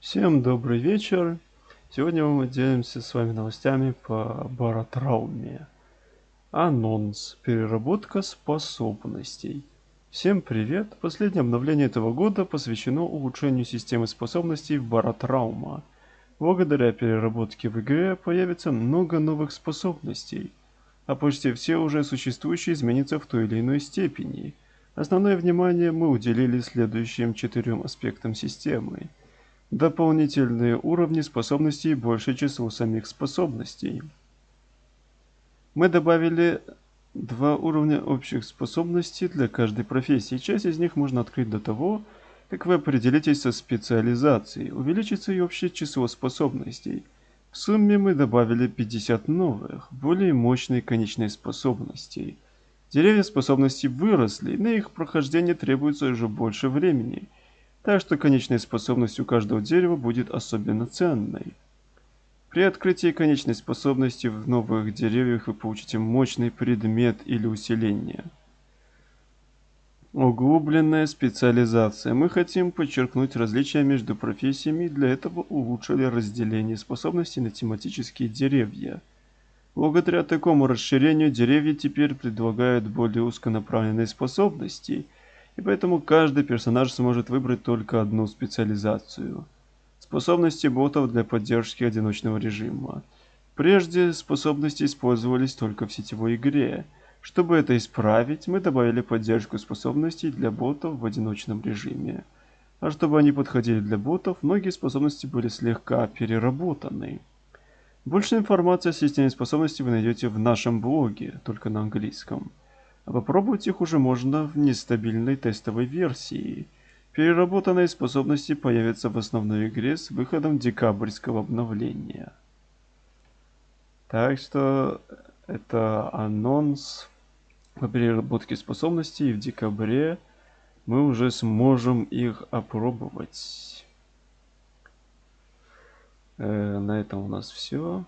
Всем добрый вечер. Сегодня мы делимся с вами новостями по баротрауме. Анонс. Переработка способностей. Всем привет. Последнее обновление этого года посвящено улучшению системы способностей баротраума. Благодаря переработке в игре появится много новых способностей, а почти все уже существующие изменятся в той или иной степени. Основное внимание мы уделили следующим четырем аспектам системы – Дополнительные уровни способностей больше число самих способностей. Мы добавили два уровня общих способностей для каждой профессии. Часть из них можно открыть до того, как вы определитесь со специализацией. Увеличится и общее число способностей. В сумме мы добавили 50 новых, более мощные конечные способностей. Деревья способностей выросли, на их прохождение требуется уже больше времени – так что конечная способность у каждого дерева будет особенно ценной. При открытии конечной способности в новых деревьях вы получите мощный предмет или усиление. Углубленная специализация. Мы хотим подчеркнуть различия между профессиями и для этого улучшили разделение способностей на тематические деревья. Благодаря такому расширению деревья теперь предлагают более узконаправленные способности – и поэтому каждый персонаж сможет выбрать только одну специализацию. Способности ботов для поддержки одиночного режима. Прежде способности использовались только в сетевой игре. Чтобы это исправить, мы добавили поддержку способностей для ботов в одиночном режиме. А чтобы они подходили для ботов, многие способности были слегка переработаны. Больше информации о системе способностей вы найдете в нашем блоге, только на английском. Попробовать их уже можно в нестабильной тестовой версии. Переработанные способности появятся в основной игре с выходом декабрьского обновления. Так что это анонс по переработке способностей и в декабре мы уже сможем их опробовать. Э, на этом у нас все.